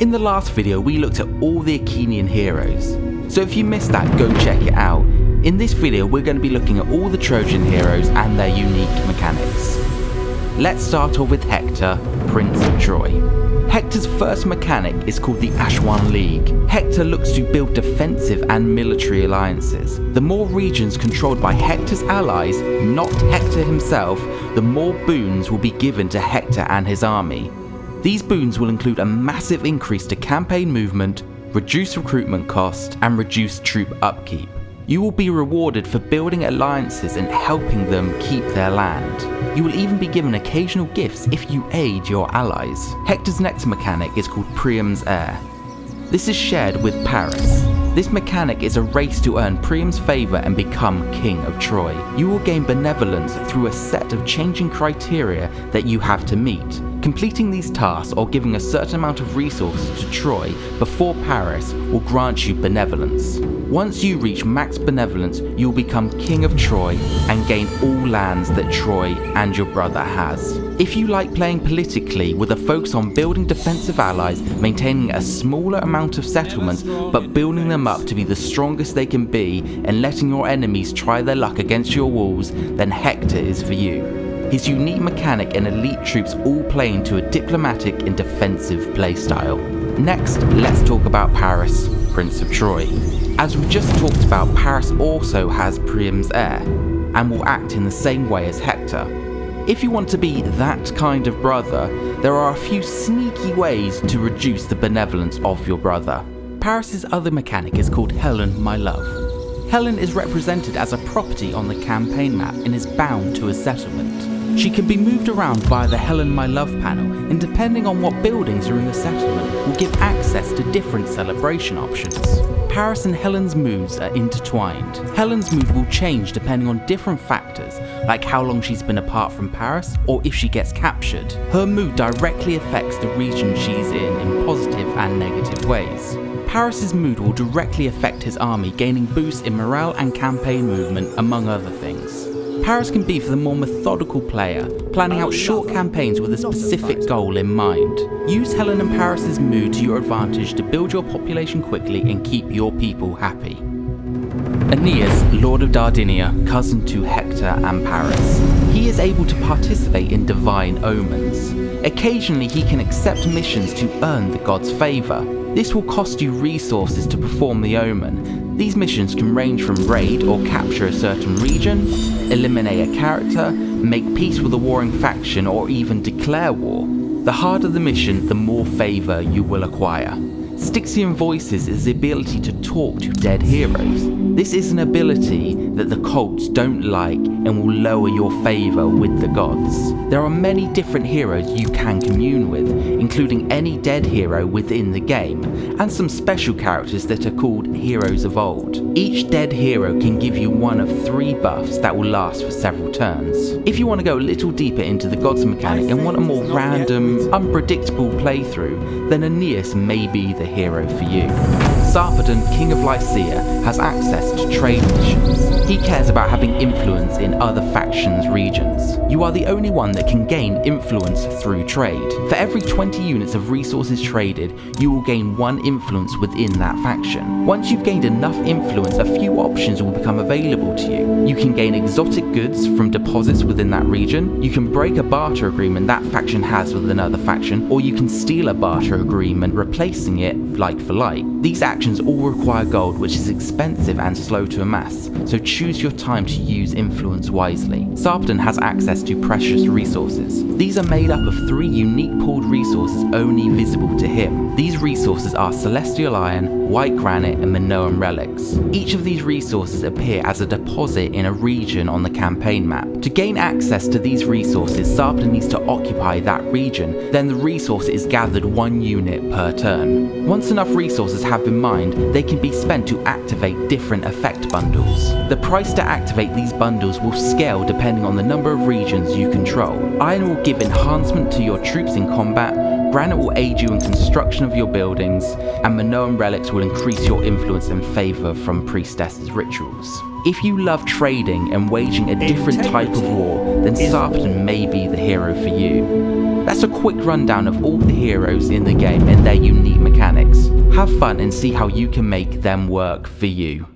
In the last video we looked at all the Achaean heroes, so if you missed that go check it out. In this video we're going to be looking at all the Trojan heroes and their unique mechanics. Let's start off with Hector, Prince of Troy. Hector's first mechanic is called the Assuwa League. Hector looks to build defensive and military alliances. The more regions controlled by Hector's allies, not Hector himself, the more boons will be given to Hector and his army. These boons will include a massive increase to campaign movement, reduce recruitment cost, and reduce troop upkeep. You will be rewarded for building alliances and helping them keep their land. You will even be given occasional gifts if you aid your allies. Hector's next mechanic is called Priam's Heir. This is shared with Paris. This mechanic is a race to earn Priam's favour and become King of Troy. You will gain benevolence through a set of changing criteria that you have to meet. Completing these tasks or giving a certain amount of resources to Troy before Paris will grant you benevolence. Once you reach max benevolence, you will become King of Troy and gain all lands that Troy and your brother has. If you like playing politically with a focus on building defensive allies, maintaining a smaller amount of settlements but building them up to be the strongest they can be and letting your enemies try their luck against your walls, then Hector is for you. His unique mechanic and elite troops all play into a diplomatic and defensive playstyle. Next, let's talk about Paris, Prince of Troy. As we just talked about, Paris also has Priam's heir, and will act in the same way as Hector. If you want to be that kind of brother, there are a few sneaky ways to reduce the benevolence of your brother. Paris's other mechanic is called Helen, my love. Helen is represented as a property on the campaign map and is bound to a settlement. She can be moved around via the Helen My Love panel and depending on what buildings are in the settlement will give access to different celebration options. Paris and Helen's moods are intertwined. Helen's mood will change depending on different factors like how long she's been apart from Paris or if she gets captured. Her mood directly affects the region she's in in positive and negative ways. Paris's mood will directly affect his army gaining boosts in morale and campaign movement among other things. Paris can be for the more methodical player, planning out short campaigns with a specific goal in mind. Use Helen and Paris's mood to your advantage to build your population quickly and keep your people happy. Aeneas, Lord of Dardania, cousin to Hector and Paris. He is able to participate in divine omens. Occasionally he can accept missions to earn the god's favour. This will cost you resources to perform the omen. These missions can range from raid or capture a certain region, eliminate a character, make peace with a warring faction or even declare war. The harder the mission, the more favour you will acquire. Stygian Voices is the ability to talk to dead heroes. This is an ability that the cults don't like and will lower your favour with the gods. There are many different heroes you can commune with, including any dead hero within the game, and some special characters that are called Heroes of Old. Each dead hero can give you one of three buffs that will last for several turns. If you want to go a little deeper into the gods mechanic and want a more random, unpredictable playthrough, then Aeneas may be the hero for you. Sarpedon, King of Lycia, has access to trade missions. He cares about having influence in other factions' regions. You are the only one that can gain influence through trade. For every 20 units of resources traded, you will gain one influence within that faction. Once you've gained enough influence, a few options will become available to you. You can gain exotic goods from deposits within that region, you can break a barter agreement that faction has with another faction, or you can steal a barter agreement replacing it like for like. These actions all require gold which is expensive and slow to amass, so choose your time to use influence wisely. Sarpedon has access to precious resources. These are made up of three unique pooled resources only visible to him. These resources are Celestial Iron, White Granite and Minoan Relics. Each of these resources appear as a deposit in a region on the campaign map. To gain access to these resources, Sarpedon needs to occupy that region, then the resource is gathered one unit per turn. Once enough resources have been mined, they can be spent to activate different effect bundles. The price to activate these bundles will scale depending on the number of regions you control. Iron will give enhancement to your troops in combat, Granite will aid you in construction of your buildings, and Minoan relics will increase your influence and favour from priestesses' rituals. If you love trading and waging a different type of war, then Sarpedon may be the hero for you. That's a quick rundown of all the heroes in the game and their unique mechanics. Have fun and see how you can make them work for you.